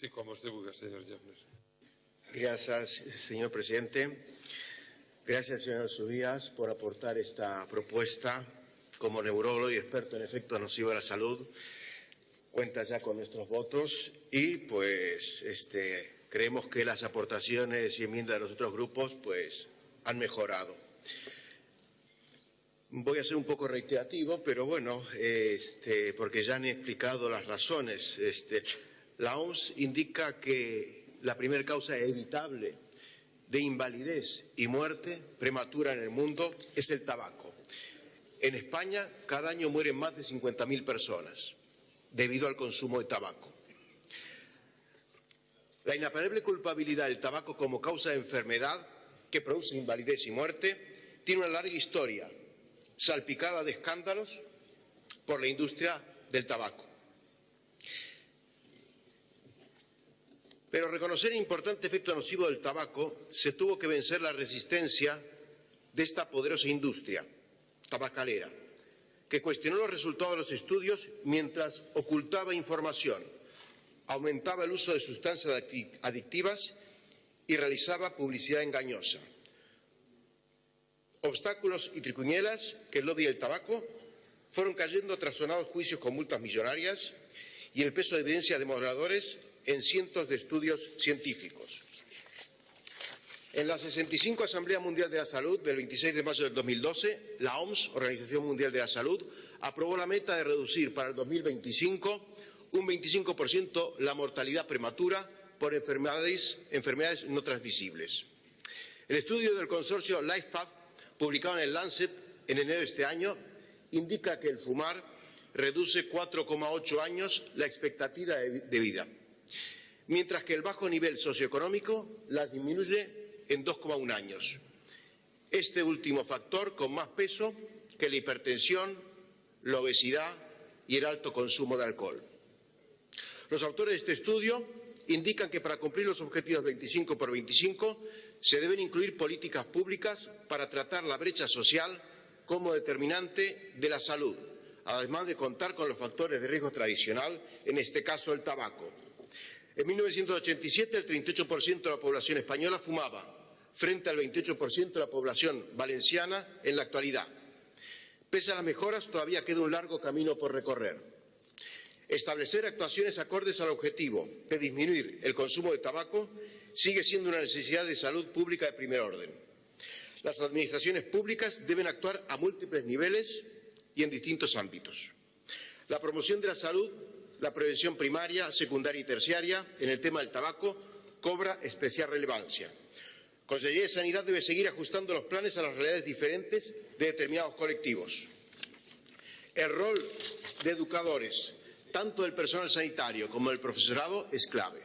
Sí, como usted busca, señor. Gracias, señor presidente. Gracias, señor Subías, por aportar esta propuesta. Como neurólogo y experto en efectos nocivos a la salud, cuenta ya con nuestros votos y, pues, este, creemos que las aportaciones y enmiendas de los otros grupos, pues, han mejorado. Voy a ser un poco reiterativo, pero bueno, este, porque ya han explicado las razones. Este, la OMS indica que la primera causa evitable de invalidez y muerte prematura en el mundo es el tabaco. En España cada año mueren más de 50.000 personas debido al consumo de tabaco. La inapelable culpabilidad del tabaco como causa de enfermedad que produce invalidez y muerte tiene una larga historia salpicada de escándalos por la industria del tabaco. Pero reconocer el importante efecto nocivo del tabaco se tuvo que vencer la resistencia de esta poderosa industria tabacalera, que cuestionó los resultados de los estudios mientras ocultaba información, aumentaba el uso de sustancias adictivas y realizaba publicidad engañosa. Obstáculos y tricuñelas que el lobby del tabaco fueron cayendo tras sonados juicios con multas millonarias y el peso de evidencia de moderadores en cientos de estudios científicos. En la 65 Asamblea Mundial de la Salud del 26 de mayo del 2012, la OMS, Organización Mundial de la Salud, aprobó la meta de reducir para el 2025 un 25% la mortalidad prematura por enfermedades, no transmisibles. El estudio del consorcio LifePath publicado en el Lancet en enero de este año, indica que el fumar reduce 4,8 años la expectativa de vida, mientras que el bajo nivel socioeconómico la disminuye en 2,1 años. Este último factor con más peso que la hipertensión, la obesidad y el alto consumo de alcohol. Los autores de este estudio indican que para cumplir los objetivos 25 por 25 se deben incluir políticas públicas para tratar la brecha social como determinante de la salud, además de contar con los factores de riesgo tradicional, en este caso el tabaco. En 1987 el 38% de la población española fumaba, frente al 28% de la población valenciana en la actualidad. Pese a las mejoras, todavía queda un largo camino por recorrer. Establecer actuaciones acordes al objetivo de disminuir el consumo de tabaco sigue siendo una necesidad de salud pública de primer orden. Las administraciones públicas deben actuar a múltiples niveles y en distintos ámbitos. La promoción de la salud, la prevención primaria, secundaria y terciaria en el tema del tabaco cobra especial relevancia. Consejería de Sanidad debe seguir ajustando los planes a las realidades diferentes de determinados colectivos. El rol de educadores, tanto del personal sanitario como del profesorado, es clave.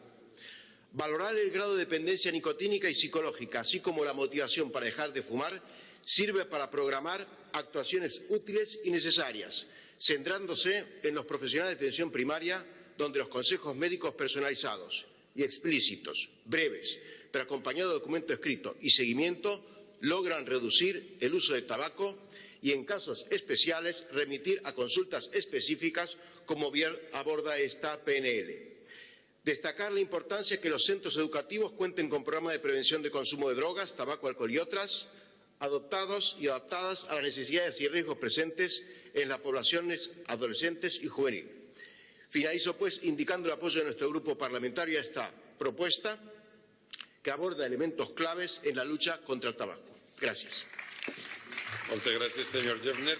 Valorar el grado de dependencia nicotínica y psicológica, así como la motivación para dejar de fumar, sirve para programar actuaciones útiles y necesarias, centrándose en los profesionales de atención primaria, donde los consejos médicos personalizados y explícitos, breves, pero acompañados de documento escrito y seguimiento, logran reducir el uso de tabaco y, en casos especiales, remitir a consultas específicas, como bien aborda esta PNL. Destacar la importancia que los centros educativos cuenten con programas de prevención de consumo de drogas, tabaco, alcohol y otras, adoptados y adaptadas a las necesidades y riesgos presentes en las poblaciones adolescentes y juveniles. Finalizo, pues, indicando el apoyo de nuestro grupo parlamentario a esta propuesta que aborda elementos claves en la lucha contra el tabaco. Gracias. Muchas gracias, señor Jeffner.